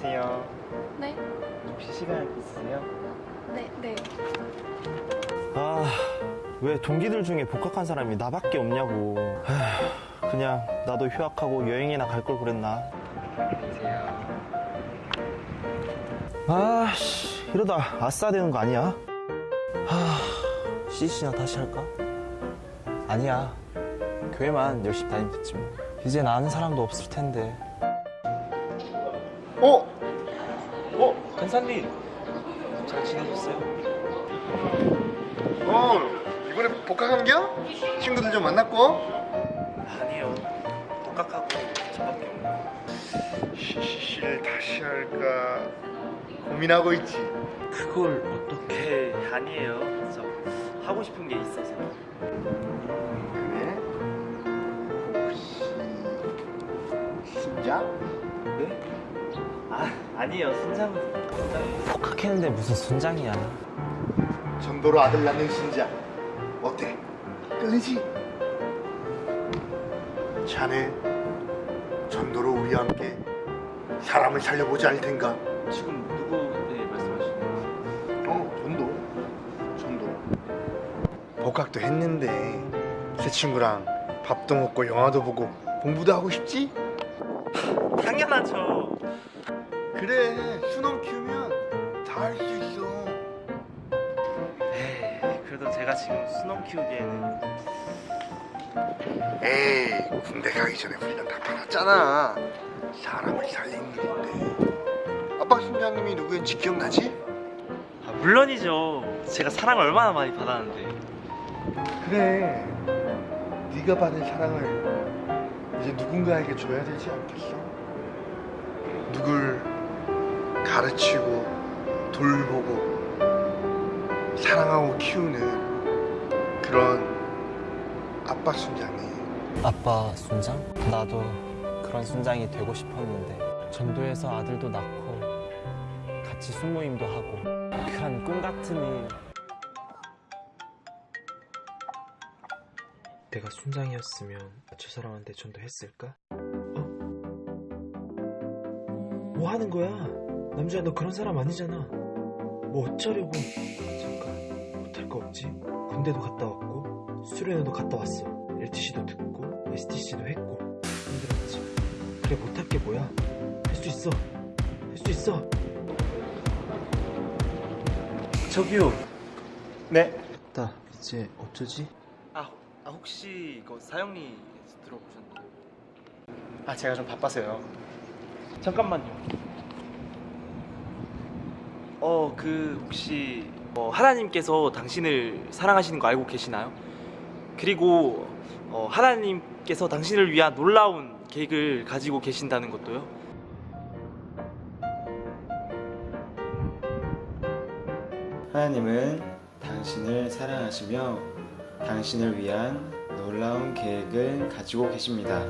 안녕하세요. 네, 혹시 시간 있으세요? 네, 네. 아, 왜 동기들 중에 복학한 사람이 나밖에 없냐고. 에휴, 그냥 나도 휴학하고 여행이나 갈 걸 그랬나. 안녕히 계세요. 아, 씨, 이러다 아싸 되는 거 아니야? 하, CC나 다시 할까? 아니야. 교회만 열심히 다니면 됐지 뭐. 이제 아는 사람도 없을 텐데. 어? 어? 간사님. 잘 지내셨어요? 어 이번에 복학한 겨? 친구들 좀 만났고? 아니요. 복학하고 저밖에 없네. CCC를 다시 할까 고민하고 있지 그걸 어떻게 아니에요. 저 하고 싶은 게 있어서. 그래? 혹시 신장? 아, 아니에요. 순장은 순장. 복학했는데 무슨 순장이야. 전도로 아들 낳는 신장 어때? 끌리지? 자네 전도로 우리와 함께 사람을 살려보지 않을 텐가? 지금 누구 네 말씀하시는 거예요? 어 전도 전도 복학도 했는데 새 친구랑 밥도 먹고 영화도 보고 공부도 하고 싶지? 당연하죠. 그래 수놈 키우면 다 할 수 있어 에이, 그래도 제가 지금 수놈 키우기에는 에이 군대 가기 전에 훈련 다 받았잖아 사람을 살리는 일인데 아빠 순장님이 누구였지 기억나지? 아, 물론이죠. 제가 사랑을 얼마나 많이 받았는데. 그래 네가 받은 사랑을 이제 누군가에게 줘야 되지 않겠어? 누굴 가르치고 돌보고 사랑하고 키우는 그런 아빠 순장이 아빠 순장? 나도 그런 순장이 되고 싶었는데 전도에서 아들도 낳고 같이 순모임도 하고 그런 꿈 같은 일 내가 순장이었으면 저 사람한테 전도했을까? 어? 뭐 하는 거야? 남주야 너 그런 사람 아니잖아. 뭐 어쩌려고? 잠깐 못할 거 없지? 군대도 갔다 왔고 수련회도 갔다 왔어. LTC도 듣고 STC도 했고 힘들었지. 그래 못할 게 뭐야? 할 수 있어. 할 수 있어. 저기요. 네. 나 이제 어쩌지? 아, 아 혹시 이거 사형리 들어보셨나요? 아 제가 좀 바빠서요. 잠깐만요. 어, 그 혹시 어, 하나님께서 당신을 사랑하시는 거 알고 계시나요? 그리고 어, 하나님께서 당신을 위한 놀라운 계획을 가지고 계신다는 것도요. 하나님은 당신을 사랑하시며 당신을 위한 놀라운 계획을 가지고 계십니다.